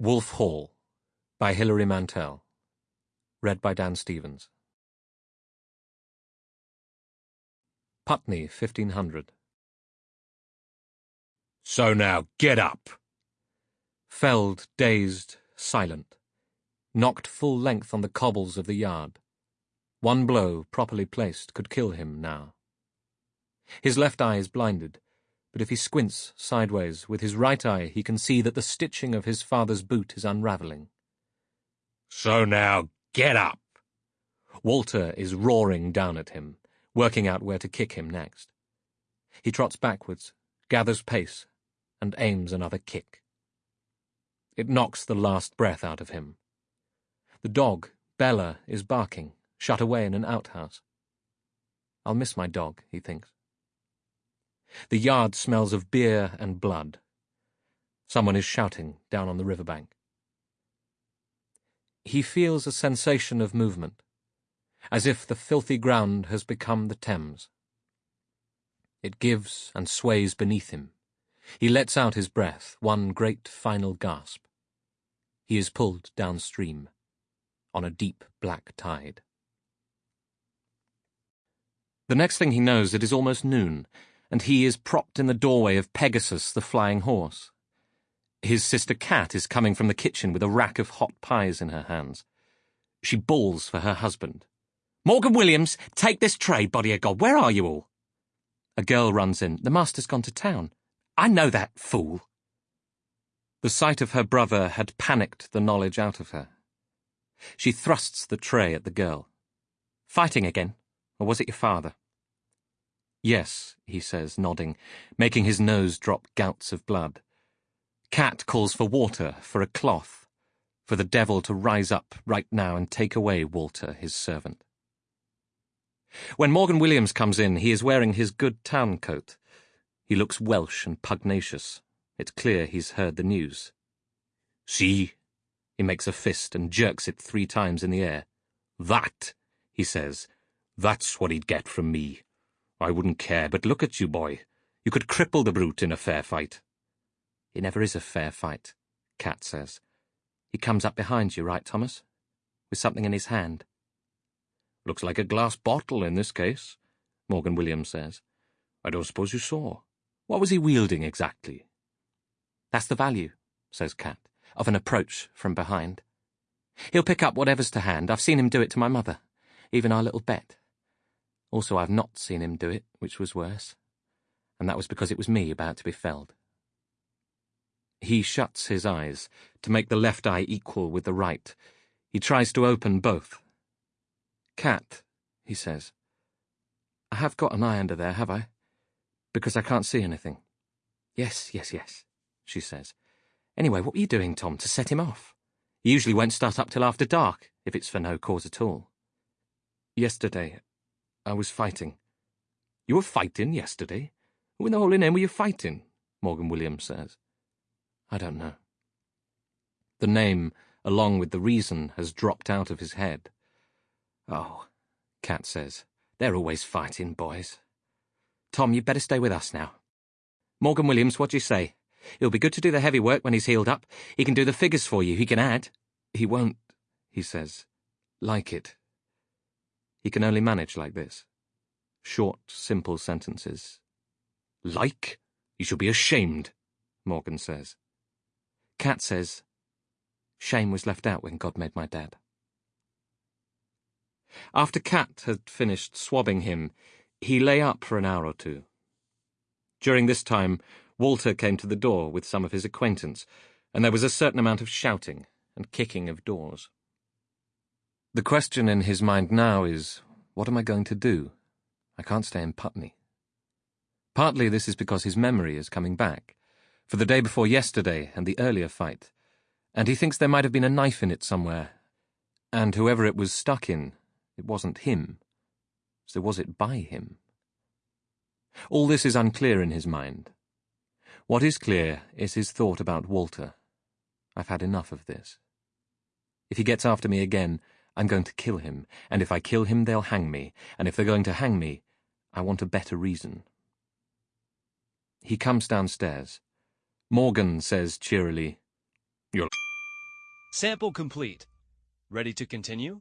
Wolf Hall by Hilary Mantel. Read by Dan Stevens. Putney, 1500. So now, get up! Felled, dazed, silent. Knocked full length on the cobbles of the yard. One blow, properly placed, could kill him now. His left eye is blinded but if he squints sideways with his right eye, he can see that the stitching of his father's boot is unraveling. So now, get up! Walter is roaring down at him, working out where to kick him next. He trots backwards, gathers pace, and aims another kick. It knocks the last breath out of him. The dog, Bella, is barking, shut away in an outhouse. I'll miss my dog, he thinks. The yard smells of beer and blood. Someone is shouting down on the riverbank. He feels a sensation of movement, as if the filthy ground has become the Thames. It gives and sways beneath him. He lets out his breath, one great final gasp. He is pulled downstream, on a deep black tide. The next thing he knows, it is almost noon, and he is propped in the doorway of Pegasus the flying horse. His sister Kat is coming from the kitchen with a rack of hot pies in her hands. She bawls for her husband. Morgan Williams, take this tray, body of God. Where are you all? A girl runs in. The master's gone to town. I know that, fool. The sight of her brother had panicked the knowledge out of her. She thrusts the tray at the girl. Fighting again? Or was it your father? Yes, he says, nodding, making his nose drop gouts of blood. Kat calls for water, for a cloth, for the devil to rise up right now and take away Walter, his servant. When Morgan Williams comes in, he is wearing his good town coat. He looks Welsh and pugnacious. It's clear he's heard the news. See? He makes a fist and jerks it three times in the air. That, he says, that's what he'd get from me. I wouldn't care, but look at you, boy. You could cripple the brute in a fair fight. It never is a fair fight, Kat says. He comes up behind you, right, Thomas? With something in his hand. Looks like a glass bottle in this case, Morgan Williams says. I don't suppose you saw. What was he wielding exactly? That's the value, says Kat, of an approach from behind. He'll pick up whatever's to hand. I've seen him do it to my mother, even our little Bet. Also, I've not seen him do it, which was worse. And that was because it was me about to be felled. He shuts his eyes to make the left eye equal with the right. He tries to open both. Kat, he says. I have got an eye under there, have I? Because I can't see anything. Yes, yes, yes, she says. Anyway, what were you doing, Tom, to set him off? He usually won't start up till after dark, if it's for no cause at all. Yesterday, I was fighting. You were fighting yesterday? Who in the holy name were you fighting? Morgan Williams says. I don't know. The name, along with the reason, has dropped out of his head. Oh, Kat says. They're always fighting, boys. Tom, you'd better stay with us now. Morgan Williams, what do you say? It'll be good to do the heavy work when he's healed up. He can do the figures for you, he can add. He won't, he says, like it. He can only manage like this. Short, simple sentences. Like? You should be ashamed, Morgan says. Kat says, Shame was left out when God made my dad. After Kat had finished swabbing him, he lay up for an hour or two. During this time, Walter came to the door with some of his acquaintance, and there was a certain amount of shouting and kicking of doors. The question in his mind now is, what am I going to do? I can't stay in Putney. Partly this is because his memory is coming back, for the day before yesterday and the earlier fight, and he thinks there might have been a knife in it somewhere, and whoever it was stuck in, it wasn't him. So was it by him? All this is unclear in his mind. What is clear is his thought about Walter. I've had enough of this. If he gets after me again, I'm going to kill him, and if I kill him, they'll hang me, and if they're going to hang me, I want a better reason. He comes downstairs. Morgan says cheerily, You're Sample complete. Ready to continue?